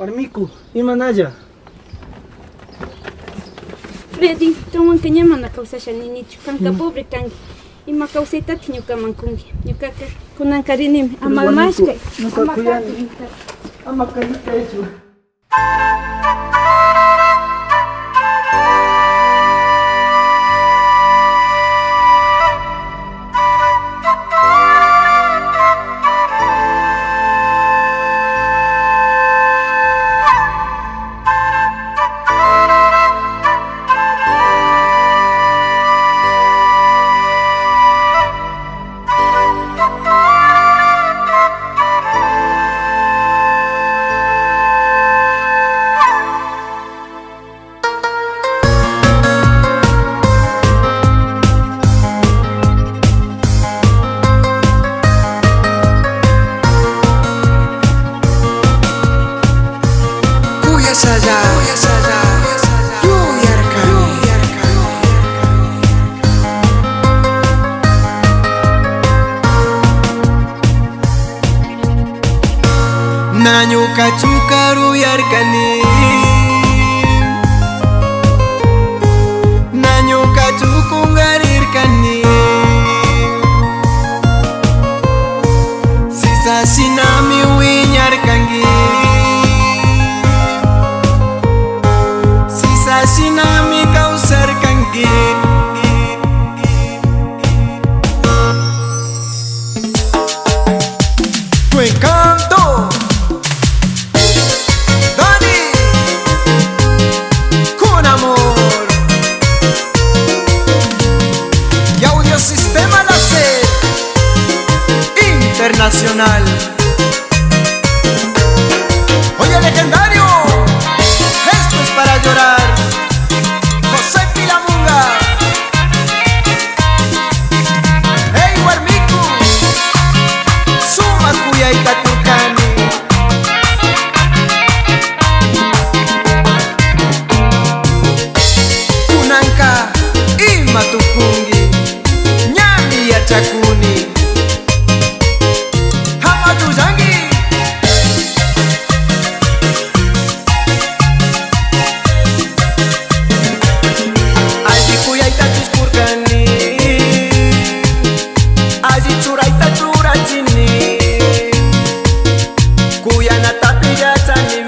Ora, Mico, e manaja? Bedi, então um canhão manda calça a chaninito, canca pobre, canca. E uma calceta tinha o camancungue. E o caca, com um ancarinim, a malmásca. Não está cuidando. A macarita é isso. Naka chukaru yarkani. inatapia tani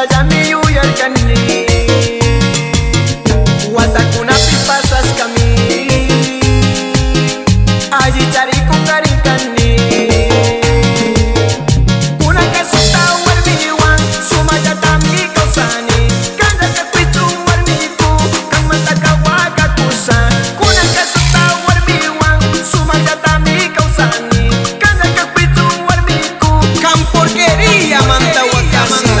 Miami, New York and Watakuna pipasas kami Allí cari kung karikani Una casita warmi wan Sumaya tambi kausani Kanda kakwitu warmi ku Kang matakawa kakusan Kuna casita warmi wan Sumaya tambi kausani Kanda kakwitu warmi ku Kang porquería manta wakasa